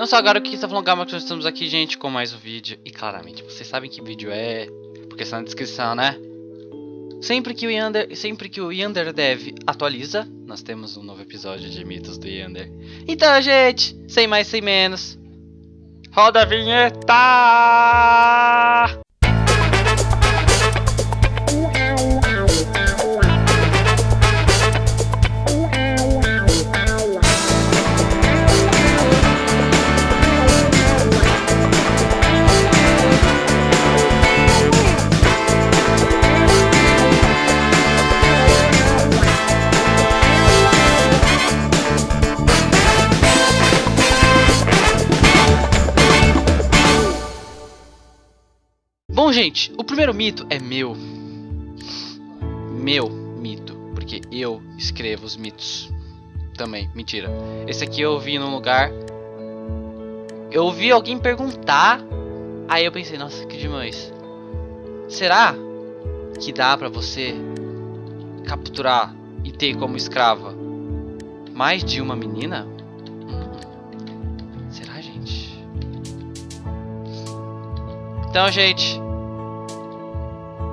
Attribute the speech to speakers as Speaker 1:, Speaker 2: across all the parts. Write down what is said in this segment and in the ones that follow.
Speaker 1: Não só agora que está falando Gama, que nós estamos aqui, gente, com mais um vídeo. E claramente, vocês sabem que vídeo é, porque está na descrição, né? Sempre que o Yander, sempre que o Yander Dev atualiza, nós temos um novo episódio de Mitos do Yander. Então, gente, sem mais, sem menos. Roda a vinheta! Gente, o primeiro mito é meu. Meu mito. Porque eu escrevo os mitos. Também, mentira. Esse aqui eu vi num lugar. Eu ouvi alguém perguntar. Aí eu pensei, nossa, que demais. Será que dá pra você capturar e ter como escrava mais de uma menina? Será, gente? Então, gente,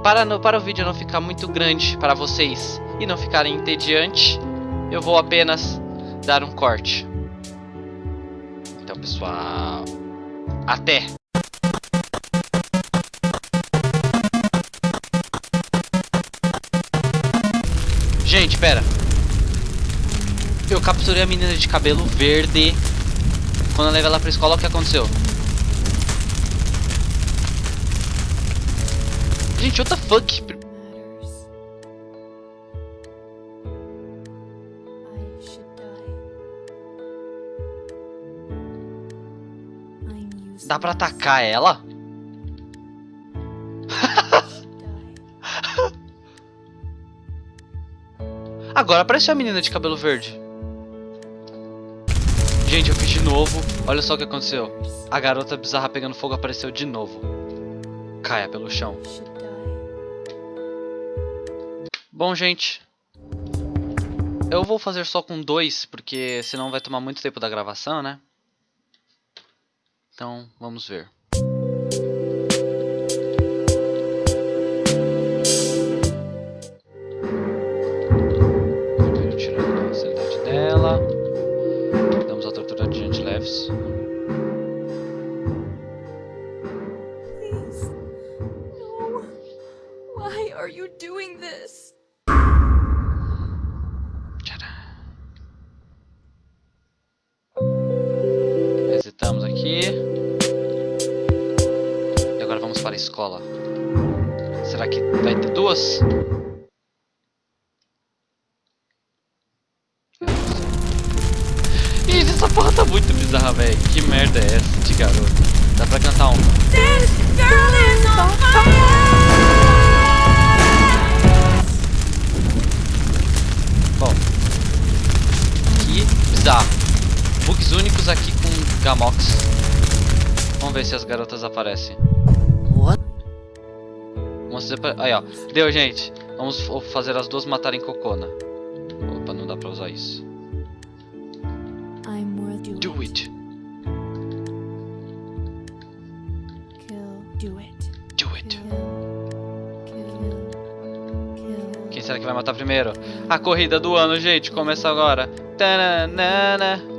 Speaker 1: para, no, para o vídeo não ficar muito grande para vocês e não ficarem entediante, eu vou apenas dar um corte. Então, pessoal, até! Gente, pera. Eu capturei a menina de cabelo verde. Quando eu levei ela pra escola, o que aconteceu? Gente, what the fuck? Dá pra atacar ela? Agora apareceu a menina de cabelo verde. Gente, eu fiz de novo. Olha só o que aconteceu. A garota bizarra pegando fogo apareceu de novo. Caia pelo chão. Bom, gente. Eu vou fazer só com dois, porque senão vai tomar muito tempo da gravação, né? Então, vamos ver. Tirando a sanidade dela. Damos a tortura de gente leves.
Speaker 2: Please. No. Why are you doing this?
Speaker 1: Resetamos aqui. E agora vamos para a escola. Será que vai ter duas? Gente, essa porra tá muito bizarra, velho. Que merda é essa de garoto? Dá pra cantar um.
Speaker 2: This girl is on fire!
Speaker 1: Bom. Que bizarro. Bugs únicos aqui com Gamox. Vamos ver se as garotas aparecem.
Speaker 2: What?
Speaker 1: Aí, ó. Deu, gente. Vamos fazer as duas matarem Cocona. Opa, não dá pra usar isso.
Speaker 2: I'm worth
Speaker 1: Do it.
Speaker 2: Kill. Do it.
Speaker 1: Do it. Quem será que vai matar primeiro? A corrida do ano, gente. Começa agora. Tananana.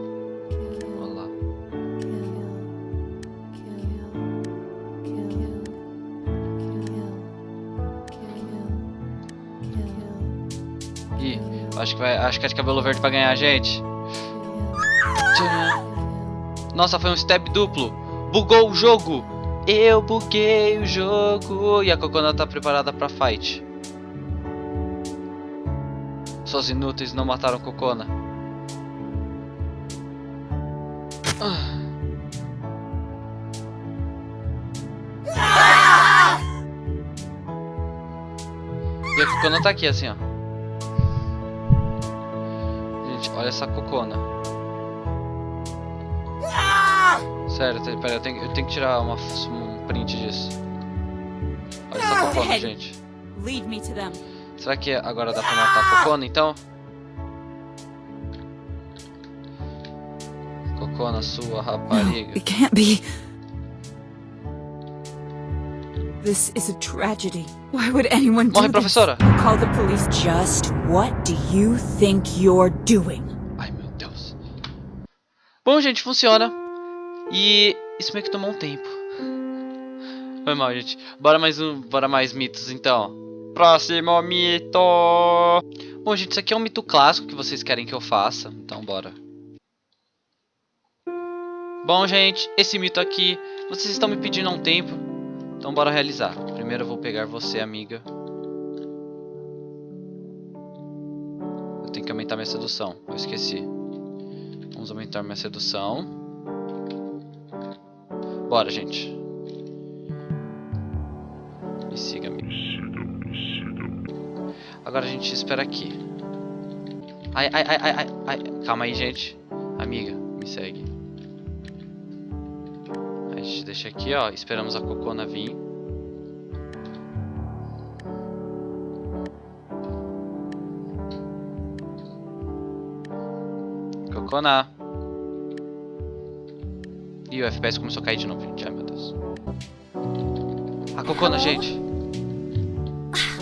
Speaker 1: Acho que, vai, acho que é de cabelo verde pra ganhar, gente. Nossa, foi um step duplo. Bugou o jogo. Eu buguei o jogo. E a Cocona tá preparada pra fight. Suas inúteis não mataram Cocona. E a Cocona tá aqui assim, ó. Olha essa Cocona. Sério, te- pera, eu tenho, eu tenho que tirar uma, um print disso. Olha essa Cocona, gente. Será que agora dá pra matar a Cocona, então? cocô na sua rapariga.
Speaker 2: it This is a tragedy. Why would anyone do
Speaker 1: Morre,
Speaker 2: this?
Speaker 1: professora!
Speaker 2: Call the police. Just what do you think you're doing?
Speaker 1: Ai, meu Deus. Bom, gente, funciona. E isso meio que tomou um tempo. Foi mal, gente. Bora mais um, bora mais mitos, então. Próximo mito! Bom, gente, isso aqui é um mito clássico que vocês querem que eu faça. Então, bora. Bom, gente, esse mito aqui, vocês estão me pedindo há um tempo. Então, bora realizar. Primeiro eu vou pegar você, amiga. Eu tenho que aumentar minha sedução. Eu esqueci. Vamos aumentar minha sedução. Bora, gente. Me siga, amigo. Agora a gente espera aqui. Ai, ai, ai, ai, ai. Calma aí, gente. Amiga, me segue. Gente deixa aqui, ó. Esperamos a cocona vir. Cocona. Ih, o FPS começou a cair de novo, gente. Ai, meu Deus. A cocona, gente.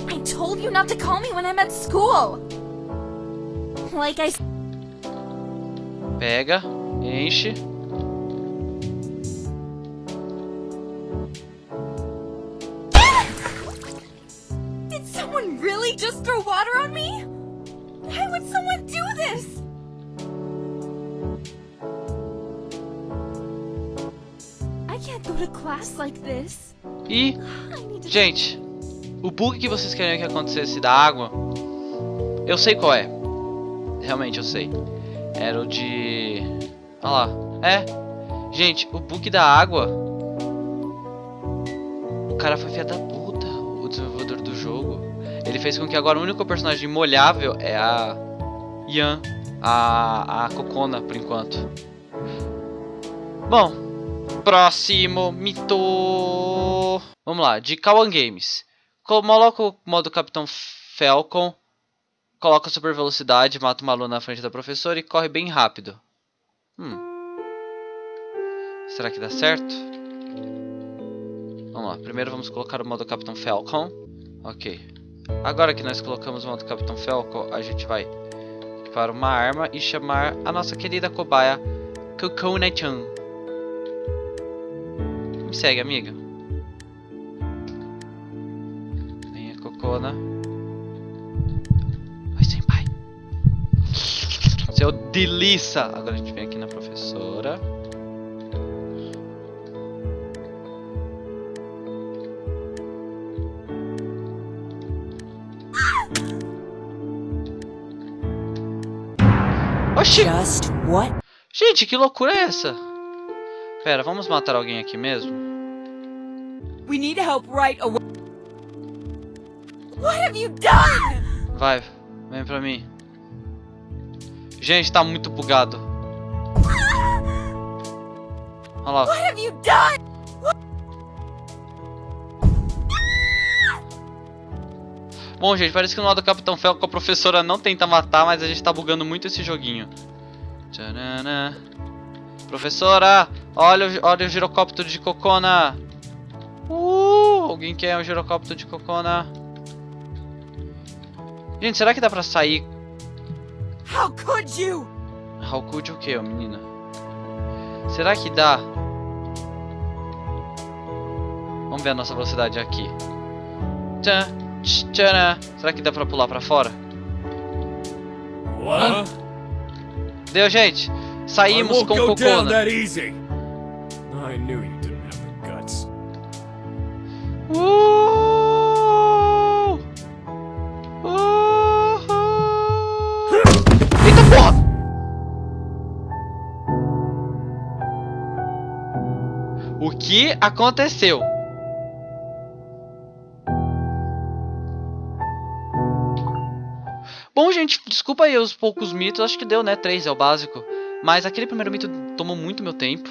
Speaker 3: I told you not to call me when I'm at school. Like I
Speaker 1: Pega, enche.
Speaker 3: Water on me? Why would someone do this? I can't go to class like this.
Speaker 1: E,
Speaker 3: I need to
Speaker 1: gente, o bug que vocês queriam que acontecesse da água, eu sei qual é. Realmente eu sei. Era o de. Olha lá. É. Gente, o bug da água. O cara foi filha da puta, o desenvolvedor do jogo. Ele fez com que agora o único personagem molhável é a Yan, a, a Cocona, por enquanto. Bom, próximo mito. Vamos lá, de Kawan Games. Coloca o modo Capitão Falcon, coloca super velocidade, mata uma aluna na frente da professora e corre bem rápido. Hum. Será que dá certo? Vamos lá, primeiro vamos colocar o modo Capitão Falcon. Ok. Agora que nós colocamos o modo Capitão Falcon, a gente vai para uma arma e chamar a nossa querida cobaia Kokona-chan. Me segue, amiga. Venha, Cocona. Vai, senpai. Seu delícia. Agora a gente vem aqui na professora. Oxi!
Speaker 2: Just what?
Speaker 1: Gente, que loucura é essa? Pera, vamos matar alguém aqui mesmo?
Speaker 2: We need help right away.
Speaker 3: What have you done?
Speaker 1: Vai, vem pra mim. Gente, tá muito bugado. Olha lá.
Speaker 3: What have you done?
Speaker 1: Bom, gente, parece que no lado do Capitão Falcon a professora não tenta matar, mas a gente tá bugando muito esse joguinho. Tchanana. Professora, olha, o- olha o girocóptero de Cocona. Uh, alguém quer um girocóptero de Cocona? Gente, será que dá pra sair?
Speaker 2: How could you?
Speaker 1: How could o que, menina? Será que dá? Vamos ver a nossa velocidade aqui. Tchan, tch, tchanã. Será que dá pra pular pra fora?
Speaker 4: What?
Speaker 1: Deu, gente. Saímos com Cocona.
Speaker 4: I knew you didn't have the guts.
Speaker 1: Uh! Eita porra! O que aconteceu? Bom, gente, desculpa aí os poucos mitos. Acho que deu, né? Três é o básico. Mas aquele primeiro mito tomou muito meu tempo.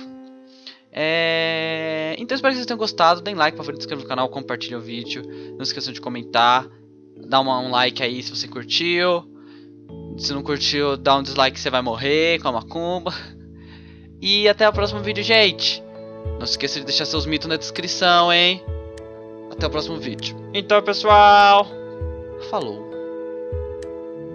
Speaker 1: É... Então espero que vocês tenham gostado. Deem like, favorito, inscreva no canal, compartilhe o vídeo. Não esqueçam de comentar. Dá uma- um like aí se você curtiu. Se não curtiu, dá um dislike você vai morrer com a macumba. E até o próximo vídeo, gente. Não se esqueça de deixar seus mitos na descrição, hein? Até o próximo vídeo. Então, pessoal, falou.